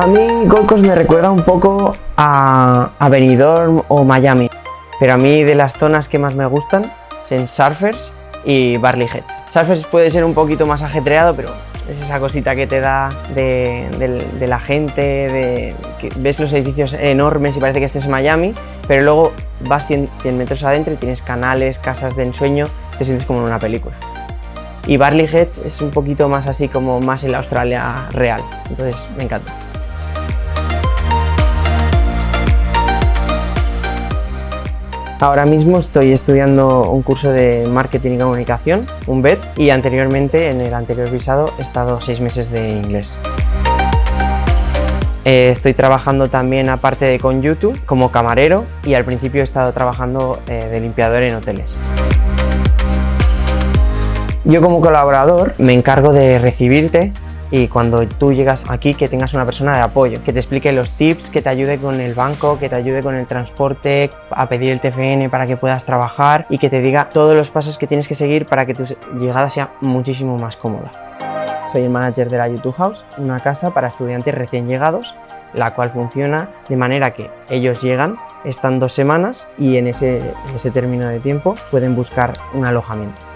A mí Gold Coast me recuerda un poco a, a Benidorm o Miami, pero a mí de las zonas que más me gustan son Surfers y Barley Heads. Surfers puede ser un poquito más ajetreado, pero es esa cosita que te da de, la gente, que ves los edificios enormes y parece que estés en Miami, pero luego vas 100, 100 metros adentro y tienes canales, casas de ensueño, te sientes como en una película. Y Barley Heads es un poquito más así como más en la Australia real, entonces me encanta. Ahora mismo estoy estudiando un curso de Marketing y Comunicación, un BED, y anteriormente, en el anterior visado, he estado seis meses de inglés. Eh, estoy trabajando también, aparte de con YouTube, como camarero y al principio he estado trabajando eh, de limpiador en hoteles. Yo como colaborador me encargo de recibirte y cuando tú llegas aquí que tengas una persona de apoyo, que te explique los tips, que te ayude con el banco, que te ayude con el transporte, a pedir el TFN para que puedas trabajar y que te diga todos los pasos que tienes que seguir para que tu llegada sea muchísimo más cómoda. Soy el manager de la YouTube House, una casa para estudiantes recién llegados, la cual funciona de manera que ellos llegan, están dos semanas y en ese, en ese término de tiempo pueden buscar un alojamiento.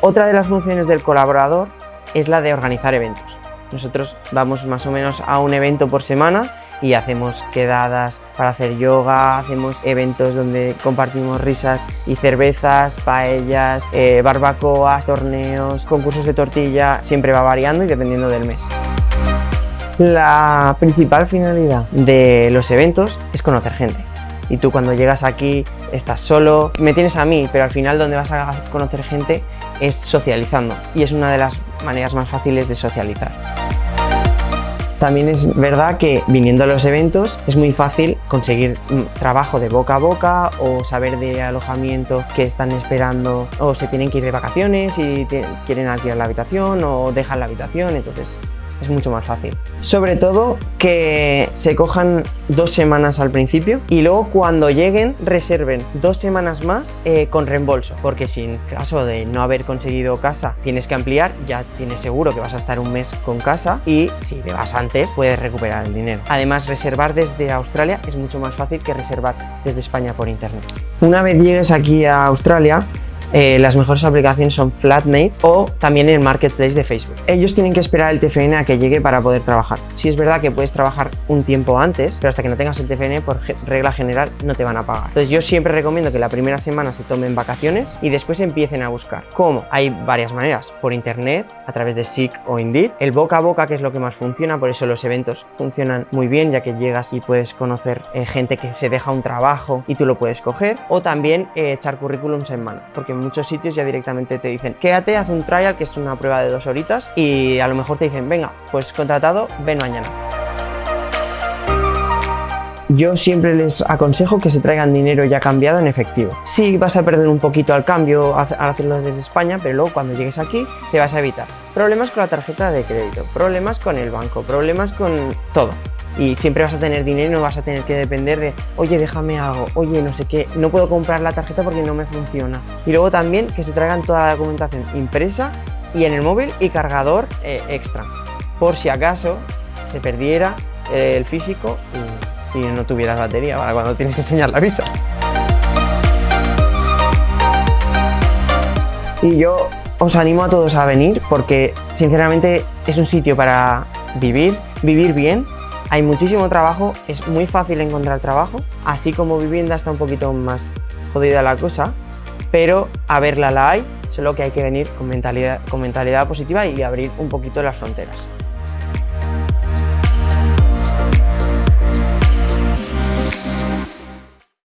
Otra de las funciones del colaborador es la de organizar eventos. Nosotros vamos más o menos a un evento por semana y hacemos quedadas para hacer yoga, hacemos eventos donde compartimos risas y cervezas, paellas, eh, barbacoas, torneos, concursos de tortilla, siempre va variando y dependiendo del mes. La principal finalidad de los eventos es conocer gente y tú cuando llegas aquí estás solo, me tienes a mí, pero al final donde vas a conocer gente es socializando y es una de las maneras más fáciles de socializar. También es verdad que viniendo a los eventos es muy fácil conseguir trabajo de boca a boca o saber de alojamiento que están esperando o se tienen que ir de vacaciones y quieren alquilar la habitación o dejan la habitación, entonces es mucho más fácil. Sobre todo que se cojan dos semanas al principio y luego cuando lleguen reserven dos semanas más eh, con reembolso porque si en caso de no haber conseguido casa tienes que ampliar ya tienes seguro que vas a estar un mes con casa y si te vas antes puedes recuperar el dinero. Además reservar desde Australia es mucho más fácil que reservar desde España por internet. Una vez llegues aquí a Australia eh, las mejores aplicaciones son Flatmate o también el Marketplace de Facebook. Ellos tienen que esperar el TFN a que llegue para poder trabajar. Si es verdad que puedes trabajar un tiempo antes, pero hasta que no tengas el TFN, por regla general, no te van a pagar. Entonces yo siempre recomiendo que la primera semana se tomen vacaciones y después empiecen a buscar. ¿Cómo? Hay varias maneras. Por internet, a través de SIC o Indeed. El boca a boca, que es lo que más funciona, por eso los eventos funcionan muy bien, ya que llegas y puedes conocer eh, gente que se deja un trabajo y tú lo puedes coger. O también eh, echar currículums en mano, porque muchos sitios ya directamente te dicen quédate, haz un trial, que es una prueba de dos horitas, y a lo mejor te dicen venga, pues contratado, ven mañana. Yo siempre les aconsejo que se traigan dinero ya cambiado en efectivo. Sí vas a perder un poquito al cambio al hacerlo desde España, pero luego cuando llegues aquí te vas a evitar problemas con la tarjeta de crédito, problemas con el banco, problemas con todo y siempre vas a tener dinero y no vas a tener que depender de oye déjame algo, oye no sé qué, no puedo comprar la tarjeta porque no me funciona. Y luego también que se traigan toda la documentación impresa y en el móvil y cargador eh, extra, por si acaso se perdiera eh, el físico y, y no tuvieras batería para cuando tienes que enseñar la visa. Y yo os animo a todos a venir porque sinceramente es un sitio para vivir, vivir bien hay muchísimo trabajo, es muy fácil encontrar trabajo, así como vivienda está un poquito más jodida la cosa, pero a verla la hay, solo que hay que venir con mentalidad, con mentalidad positiva y abrir un poquito las fronteras.